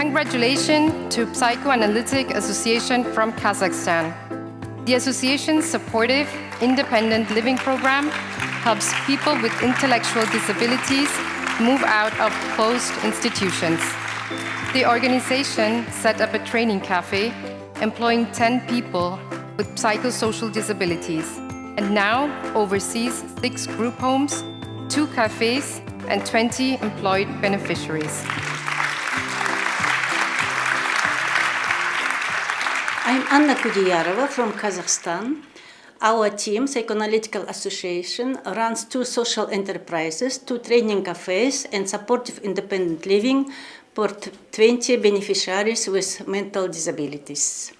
Congratulations to Psychoanalytic Association from Kazakhstan. The association's supportive, independent living program helps people with intellectual disabilities move out of closed institutions. The organization set up a training cafe employing 10 people with psychosocial disabilities and now oversees six group homes, two cafes, and 20 employed beneficiaries. I'm Anna Kudiyarova from Kazakhstan. Our team, Psychoanalytical Association, runs two social enterprises, two training cafes, and supportive independent living for 20 beneficiaries with mental disabilities.